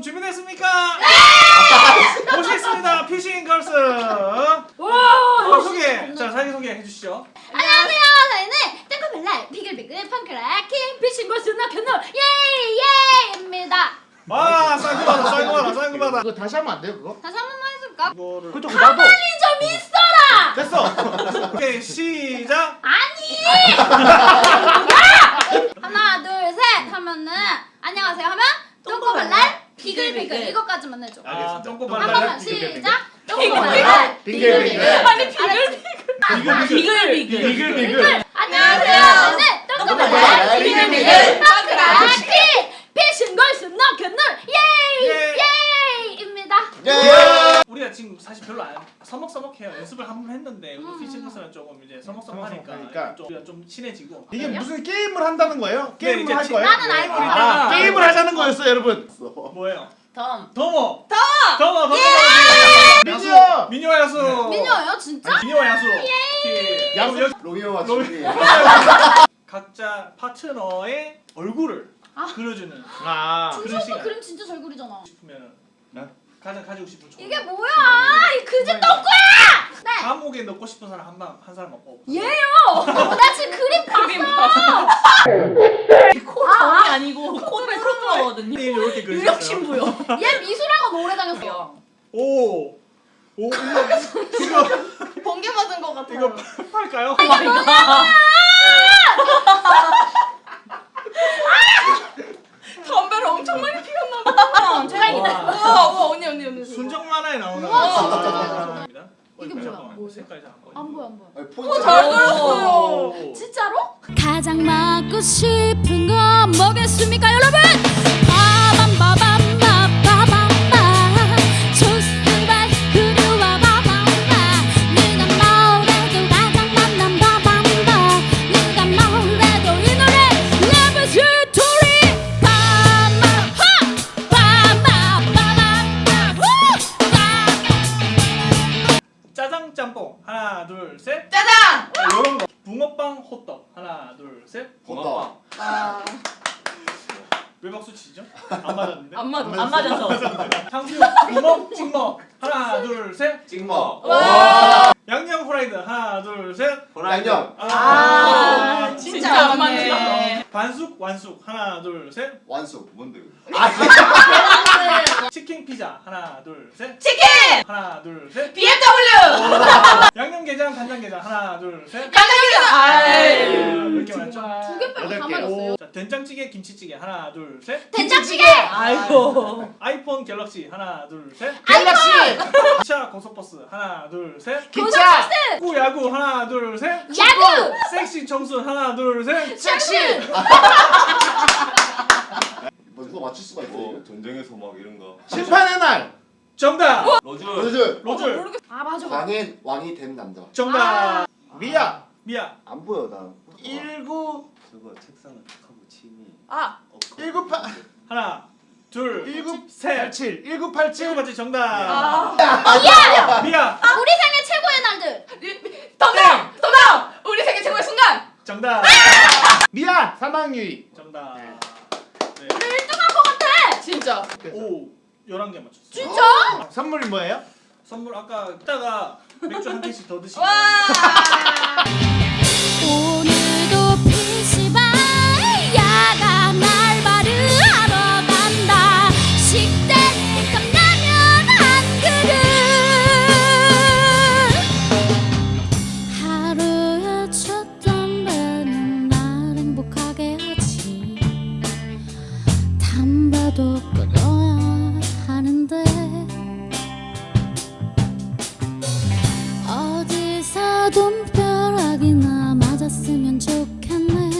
준비되셨습니까? 모시겠습니다. 피싱 걸스. 어, 와. 소개. 자 자기 소개 해주시죠. 안녕하세요. 저희는 땡커벨라 비글비글 펑크라 킹 피싱 걸스 나편노 예예입니다. 아 쌀구바다 쌀구바다 쌀구바다. 그거 다시 하면 안 돼요 그거? 다시 한 번만 해줄까? 이거를 그쪽 나도 가만히 좀 있어라. 됐어 오케이 시작. 아니. 하나 둘 셋 하면은 안녕하세요 하면 비글비글 이거까지만 해줘. 아한 똥꼬발랄. 번만 시작. 똥꼬발랄 비글비글. 비글비글. 아니 알았지? 비글 비글 비글 비글. 안녕하세요. 네, 똥꼬발랄 똥꼬발랄 비글비글 펑크락 king 피싱 걸스 나편노 예. 예예입니다. 예 우리가 지금 사실 별로 안 서먹서먹해요. 연습을 한 번 했는데 우리 음. 피싱 걸스는 조금 이제 서먹서먹하니까 서먹서먹하니까. 좀, 좀 친해지고. 이게 무슨 게임을 한다는 거예요? 네, 게임을 이제 할 지- 거예요? 나는 알고 네. 있다. 아, 게임을 하자는 거였어 여러분 뭐예요? 덤 더모. 더모. 더모. 민요! 야수. 민요와 야수. 민요예요 진짜? 민요와 야수. 오케이. 야수. 그럼 여기 로미오와 로미- 줄리 각자 파트너의 얼굴을 아. 그려주는 아 그런 준수 오빠. 그림 진짜 잘 그리잖아. 싶으면 네? 가장 가지고 싶은 총. 이게 뭐야? 이 그지 똥꼬야! 네. 감옥에 넣고 싶은 사람 한 방 한 사람 없고. 얘요. 나 지금 그림 그림 봤어. 코 덤이 아니고 코를 크로트거든요 이렇게 그리셨어요. 유력 신부요 얘 미술학원 오래 다녔어. 오. 오 이거 이거 번개 맞은 것 같아요 이거 팔까요? 담배를 엄청 많이 피웠나 봐 최강이다. 우와 우와 언니 언니 언니 순정 만화에 나오는 우와, 아, 이게 어, 뭐야? 잠깐만. 뭐예요? 색깔이 잠깐. 안 보여 안 보여. 아니, 오, 폰트 잘 잘 그렸어요 오. 진짜로? 가장 먹고 싶은 건 뭐겠습니까 여러분? 하나 둘 셋. 짜장 이런 거. 붕어빵 호떡 하나 둘 셋. 붕어빵. 아, 왜 박수 치죠? 안 맞았는데. 안 맞, 안 맞아서 탕수육 부먹 찍먹 하나 둘 셋. 찍먹 와 양념 프라이드 하나 둘 셋. 양념 아, 진짜 안 맞네 반숙 완숙 하나 둘 셋. 완숙 뭔데 치킨 피자 하나 둘 셋. 치킨 하나 둘 셋. BMW 양념게장 간장게장 하나 둘 셋. 깜짝이야 아이 이렇게 많죠? 두개 빼고 다. 맞았어요. 자 된장찌개 김치찌개 하나 둘 셋. 된장찌개. 아이고 아이폰 갤럭시 하나 둘 셋. 갤럭시 기차 고속버스. 하나 둘 셋. 기차! 축구 야구. 하나 둘 셋. 야구. 섹시 청순. 하나 둘 셋. 섹시! 뭐 누가 맞출 수가 있어 뭐 이거? 전쟁에서 막 이런 거. 심판의 날! 정답. 로즈. 요즘 로즐. 아 맞아. 왕의 왕이 된 남자. 정답. 미야 미야. 안 보여 나. 19 저거 책상을 탁 하고 침이 아. 198 하나 둘1987 셋. 1987 친구 번째 정답. 아. 미야. 우리 생애 최고의 날들. 덤덤 덤덤 우리 세계 최고의 순간 정답. 미야 사망유의 정답. 네. 1등한 것 같아. 진짜 오 11개 맞췄어. 진짜? 선물이 뭐예요? 선물 아까 이따가 맥주 한 캔씩 더 드시고. 와 오늘도 담배도 끊어야 하는데. 어디서 돈벼락이나 맞았으면 좋겠네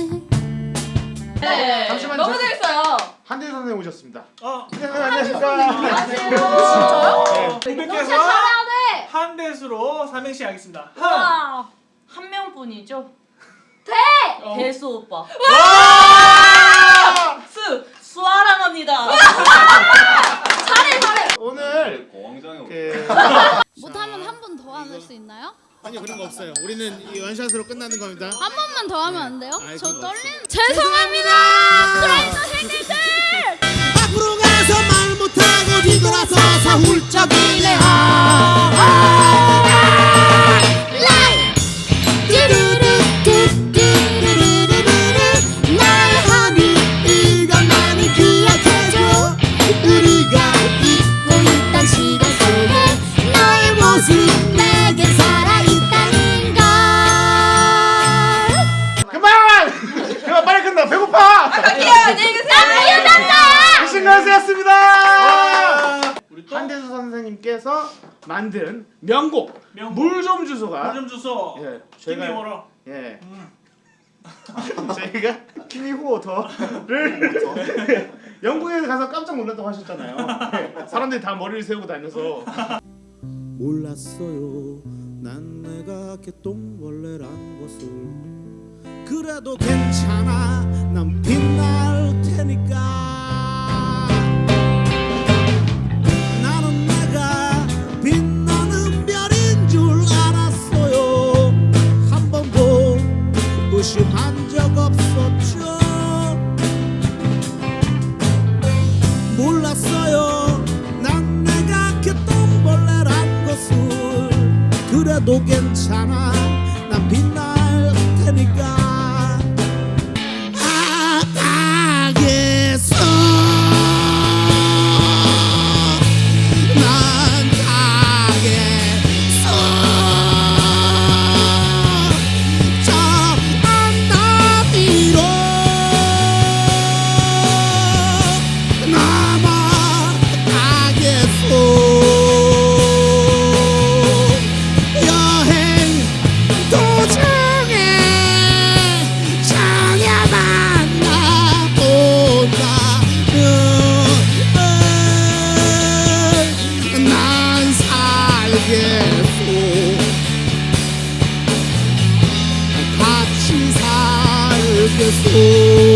네. 잠시만요. 너무 재밌어요 한대 선생님 오셨습니다 어. 네, 안녕하십니까 진짜요? 네. 돼한 대수로 삼행시 하겠습니다. 한. 와, 한 명뿐이죠? 돼! 어. 대수 오빠. 와! 한 번만 더 하면 안 돼요? 저 떨리는 죄송합니다! 크라이너 생일들! 밖으로 가서 말 못하고 뒤돌아서서 훌쩍 네. 일해하 만든 명곡 명곡. 물좀 주소가 물 좀 주소. 예, 김이 저희가? 예 음. 저희가 키미후워터를 영국에 가서 깜짝 놀랐다고 하셨잖아요. 예, 사람들이 다 머리를 세우고 다녀서 몰랐어요 난 내가 개똥벌레란 것을 그래도 괜찮아 난 빛날 테니까 그래도 괜찮아. 난 빛날 살겠소 같이 살겠소